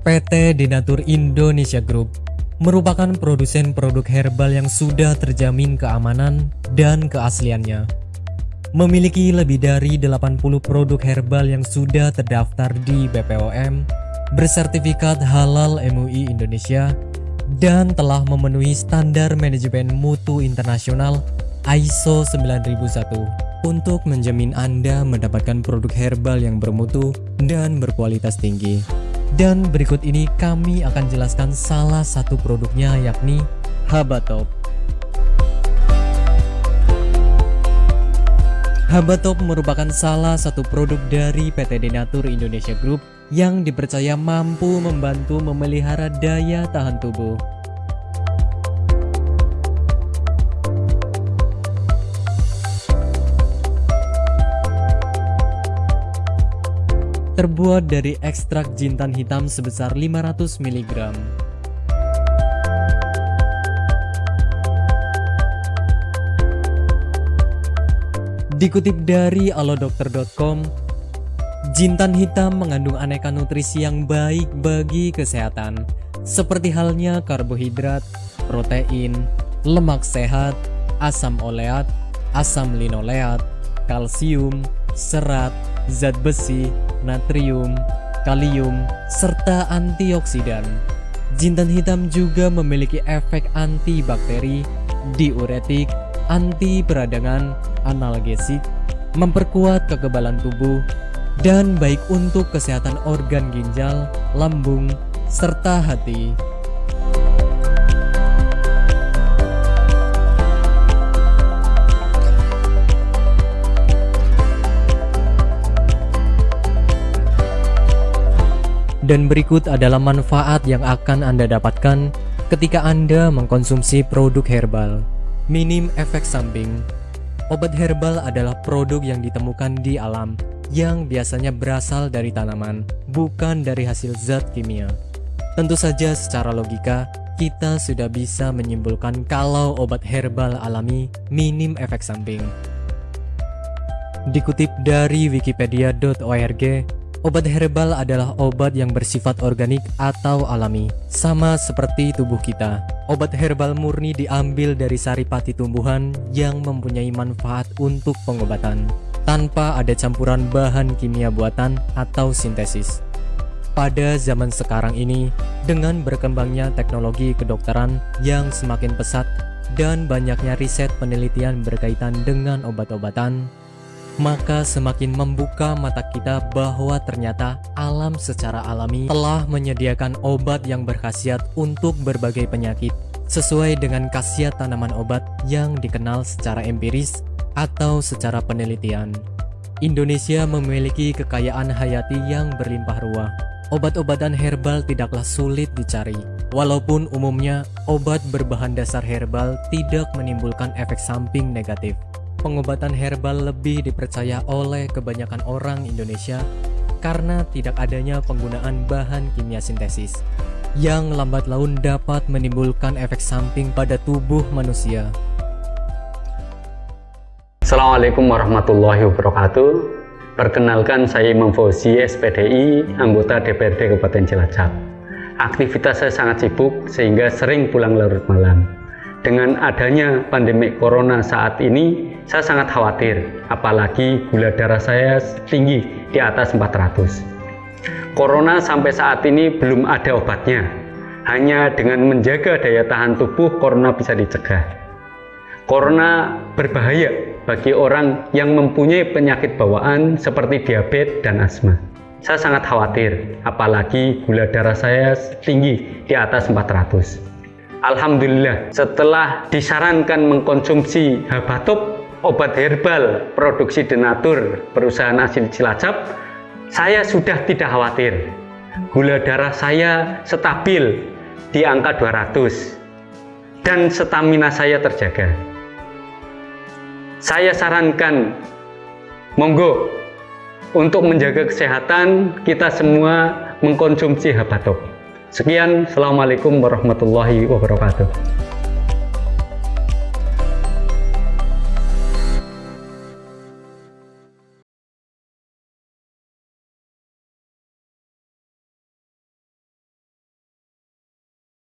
PT Denatur Indonesia Group merupakan produsen produk herbal yang sudah terjamin keamanan dan keasliannya. Memiliki lebih dari 80 produk herbal yang sudah terdaftar di BPOM, bersertifikat halal MUI Indonesia, dan telah memenuhi standar manajemen mutu internasional ISO 9001 untuk menjamin Anda mendapatkan produk herbal yang bermutu dan berkualitas tinggi. Dan berikut ini kami akan jelaskan salah satu produknya yakni Habatop. Habatop merupakan salah satu produk dari PT Denatur Indonesia Group yang dipercaya mampu membantu memelihara daya tahan tubuh. Terbuat dari ekstrak jintan hitam sebesar 500 mg. Dikutip dari alodokter.com, jintan hitam mengandung aneka nutrisi yang baik bagi kesehatan, seperti halnya karbohidrat, protein, lemak sehat, asam oleat, asam linoleat, kalsium, serat, zat besi, natrium, kalium, serta antioksidan. Jintan hitam juga memiliki efek antibakteri, diuretik, anti peradangan, analgesik, memperkuat kekebalan tubuh, dan baik untuk kesehatan organ ginjal, lambung, serta hati. Dan berikut adalah manfaat yang akan Anda dapatkan ketika Anda mengkonsumsi produk herbal. Minim efek samping. Obat herbal adalah produk yang ditemukan di alam yang biasanya berasal dari tanaman, bukan dari hasil zat kimia. Tentu saja secara logika, kita sudah bisa menyimpulkan kalau obat herbal alami minim efek samping. Dikutip dari wikipedia.org, Obat herbal adalah obat yang bersifat organik atau alami, sama seperti tubuh kita. Obat herbal murni diambil dari saripati tumbuhan yang mempunyai manfaat untuk pengobatan, tanpa ada campuran bahan kimia buatan atau sintesis. Pada zaman sekarang ini, dengan berkembangnya teknologi kedokteran yang semakin pesat dan banyaknya riset penelitian berkaitan dengan obat-obatan, maka semakin membuka mata kita bahwa ternyata alam secara alami telah menyediakan obat yang berkhasiat untuk berbagai penyakit sesuai dengan khasiat tanaman obat yang dikenal secara empiris atau secara penelitian. Indonesia memiliki kekayaan hayati yang berlimpah ruah. Obat-obatan herbal tidaklah sulit dicari. Walaupun umumnya obat berbahan dasar herbal tidak menimbulkan efek samping negatif pengobatan herbal lebih dipercaya oleh kebanyakan orang Indonesia karena tidak adanya penggunaan bahan kimia sintesis yang lambat laun dapat menimbulkan efek samping pada tubuh manusia. Assalamualaikum warahmatullahi wabarakatuh. Perkenalkan saya Imam Fauzi, SPDI, anggota DPRD Kabupaten Cilacap. Aktivitas saya sangat sibuk sehingga sering pulang larut malam. Dengan adanya pandemi corona saat ini, saya sangat khawatir, apalagi gula darah saya tinggi di atas 400. Corona sampai saat ini belum ada obatnya. Hanya dengan menjaga daya tahan tubuh, corona bisa dicegah. Corona berbahaya bagi orang yang mempunyai penyakit bawaan seperti diabetes dan asma. Saya sangat khawatir, apalagi gula darah saya tinggi di atas 400. Alhamdulillah, setelah disarankan mengkonsumsi habatop obat herbal produksi Denatur perusahaan asli Cilacap, saya sudah tidak khawatir. Gula darah saya stabil di angka 200 dan stamina saya terjaga. Saya sarankan monggo untuk menjaga kesehatan kita semua mengkonsumsi habatok. Sekian, Assalamualaikum warahmatullahi wabarakatuh.